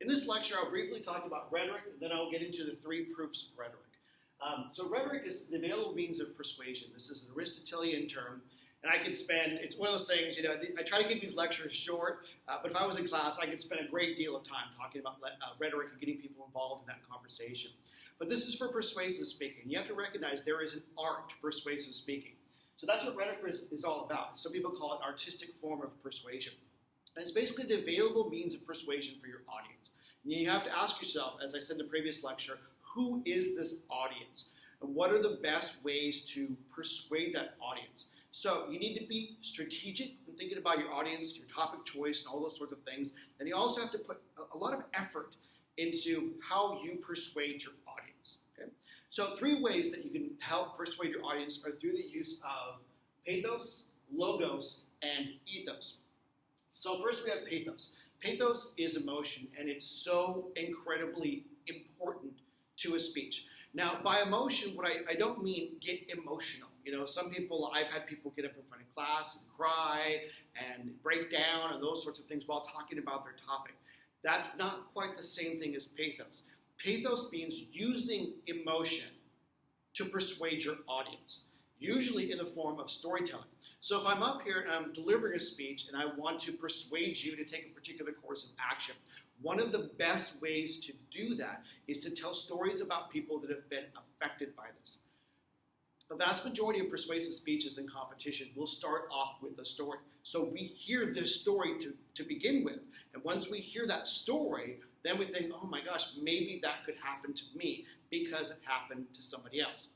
In this lecture, I'll briefly talk about rhetoric, and then I'll get into the three proofs of rhetoric. Um, so rhetoric is the available means of persuasion. This is an Aristotelian term, and I could spend, it's one of those things, you know, I try to keep these lectures short, uh, but if I was in class, I could spend a great deal of time talking about uh, rhetoric and getting people involved in that conversation. But this is for persuasive speaking. You have to recognize there is an art to persuasive speaking. So that's what rhetoric is, is all about. Some people call it artistic form of persuasion. And it's basically the available means of persuasion for your audience. And you have to ask yourself, as I said in the previous lecture, who is this audience? And what are the best ways to persuade that audience? So you need to be strategic in thinking about your audience, your topic choice, and all those sorts of things. And you also have to put a lot of effort into how you persuade your audience. Okay? So three ways that you can help persuade your audience are through the use of pathos, logos, and ethos. So first we have pathos. Pathos is emotion, and it's so incredibly important to a speech. Now, by emotion, what I, I don't mean get emotional. You know, some people, I've had people get up in front of class and cry and break down and those sorts of things while talking about their topic. That's not quite the same thing as pathos. Pathos means using emotion to persuade your audience, usually in the form of storytelling. So if I'm up here and I'm delivering a speech and I want to persuade you to take a particular course of action, one of the best ways to do that is to tell stories about people that have been affected by this. The vast majority of persuasive speeches in competition will start off with a story. So we hear this story to, to begin with. And once we hear that story, then we think, oh my gosh, maybe that could happen to me because it happened to somebody else.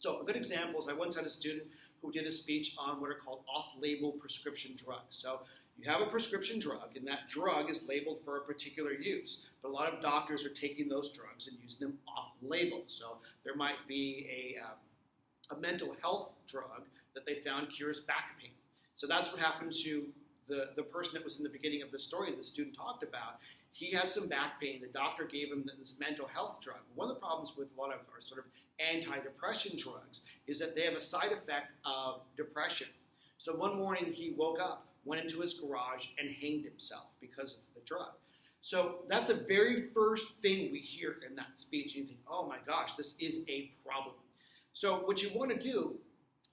So a good example is I once had a student who did a speech on what are called off-label prescription drugs. So you have a prescription drug, and that drug is labeled for a particular use. But a lot of doctors are taking those drugs and using them off-label. So there might be a, uh, a mental health drug that they found cures back pain. So that's what happened to the, the person that was in the beginning of the story the student talked about. He had some back pain. The doctor gave him this mental health drug. One of the problems with a lot of our sort of antidepressant drugs is that they have a side effect of depression. So one morning he woke up, went into his garage, and hanged himself because of the drug. So that's the very first thing we hear in that speech. And You think, oh my gosh, this is a problem. So what you want to do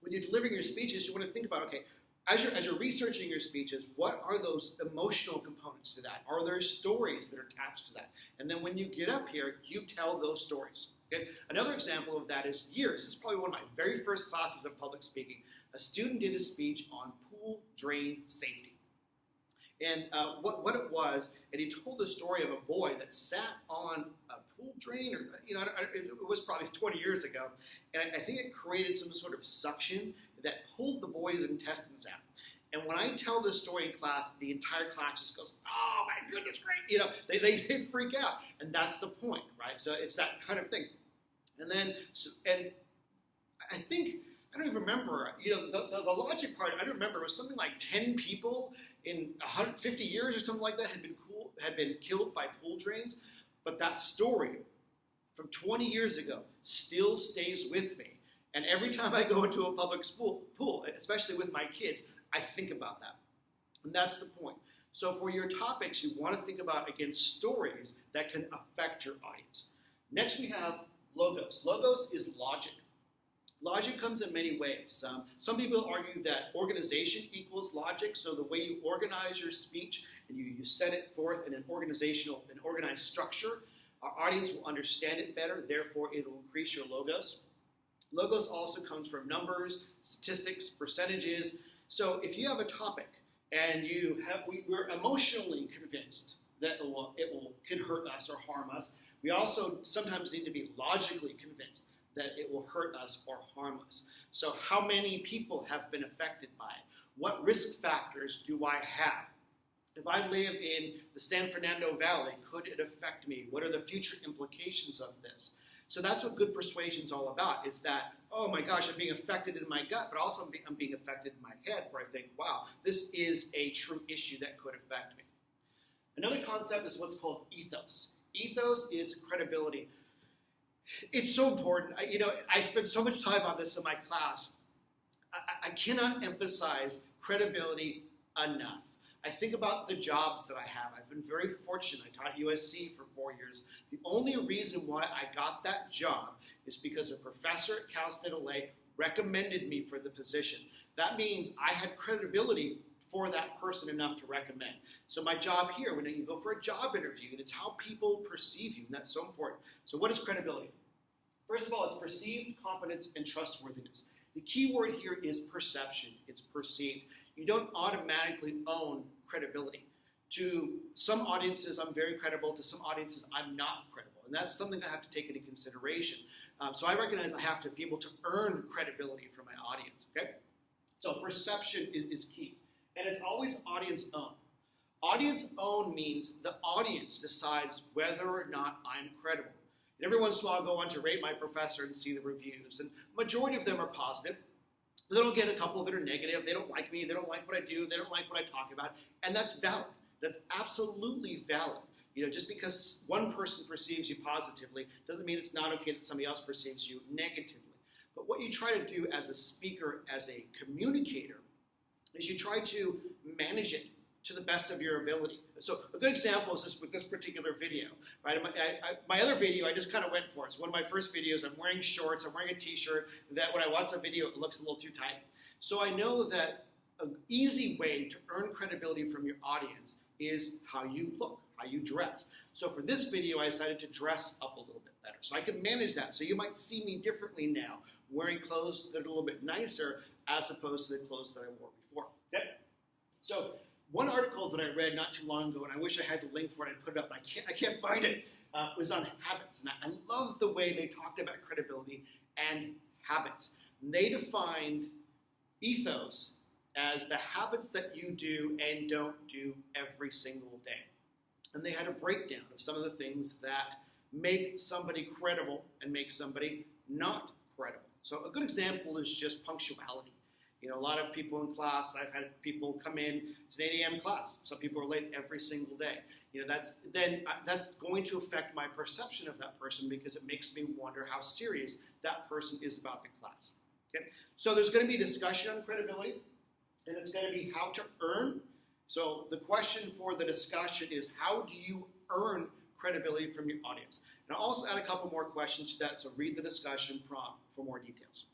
when you're delivering your speeches, you want to think about, okay, as you're, as you're researching your speeches, what are those emotional components to that? Are there stories that are attached to that? And then when you get up here, you tell those stories. Okay? Another example of that is years. This is probably one of my very first classes of public speaking. A student did a speech on pool drain safety. And uh, what, what it was, and he told the story of a boy that sat on a pool drain, or, you know, it was probably 20 years ago, and I, I think it created some sort of suction that pulled the boy's intestines out. And when I tell this story in class, the entire class just goes, oh my goodness, great. You know, they, they, they freak out. And that's the point, right? So it's that kind of thing. And then, so, and I think, I don't even remember, you know, the, the, the logic part, I don't remember, it was something like 10 people in 150 years or something like that had been, cool, had been killed by pool drains. But that story from 20 years ago still stays with me. And every time I go into a public pool, especially with my kids, I think about that. And that's the point. So for your topics, you want to think about, again, stories that can affect your audience. Next, we have logos. Logos is logic. Logic comes in many ways. Um, some people argue that organization equals logic, so the way you organize your speech and you, you set it forth in an organizational, an organized structure, our audience will understand it better, therefore it will increase your logos. Logos also comes from numbers, statistics, percentages, so if you have a topic and you have, we, we're emotionally convinced that it will, it will could hurt us or harm us, we also sometimes need to be logically convinced that it will hurt us or harm us. So how many people have been affected by it? What risk factors do I have? If I live in the San Fernando Valley, could it affect me? What are the future implications of this? So that's what good persuasion is all about. Is that, oh my gosh, I'm being affected in my gut, but also I'm being, affected in my head where I think, wow, this is a true issue that could affect me. Another concept is what's called ethos. Ethos is credibility. It's so important. I, you know, I spend so much time on this in my class. I, I cannot emphasize credibility enough. I think about the jobs that I have. I've been very fortunate. I taught USC for four years. The only reason why I got that job is because a professor at Cal State LA recommended me for the position. That means I had credibility for that person enough to recommend. So my job here, when you go for a job interview, and it's how people perceive you, and that's so important. So what is credibility? First of all, it's perceived competence and trustworthiness. The key word here is perception. It's perceived. You don't automatically own credibility. To some audiences, I'm very credible. To some audiences, I'm not credible. And that's something I have to take into consideration. Um, so I recognize I have to be able to earn credibility from my audience. Okay? So perception is, is key. And it's always audience owned. Audience owned means the audience decides whether or not I'm credible. And every once in a while, I'll go on to rate my professor and see the reviews. And majority of them are positive. Then I'll get a couple that are negative. They don't like me. They don't like what I do. They don't like what I talk about. And that's valid. That's absolutely valid. You know, just because one person perceives you positively doesn't mean it's not okay that somebody else perceives you negatively. But what you try to do as a speaker, as a communicator, is you try to manage it to the best of your ability. So a good example is this with this particular video, right? My, I, I, my other video, I just kind of went for it. It's one of my first videos. I'm wearing shorts. I'm wearing a t-shirt. That when I watch the video, it looks a little too tight. So I know that an easy way to earn credibility from your audience is how you look, how you dress. So for this video, I decided to dress up a little bit better. So I can manage that. So you might see me differently now, wearing clothes that are a little bit nicer as opposed to the clothes that I wore before. Okay? So one article that I read not too long ago, and I wish I had the link for it, I put it up, but I can't, I can't find it, uh, was on habits. And I, I love the way they talked about credibility and habits. And they defined ethos as the habits that you do and don't do every single day. And they had a breakdown of some of the things that make somebody credible and make somebody not credible. So a good example is just punctuality. You know, a lot of people in class, I've had people come in, it's an 8 a.m. class. Some people are late every single day. You know, that's then uh, that's going to affect my perception of that person because it makes me wonder how serious that person is about the class. Okay? So there's going to be discussion on credibility, and it's going to be how to earn. So the question for the discussion is how do you earn credibility from your audience? And I'll also add a couple more questions to that, so read the discussion prompt for more details.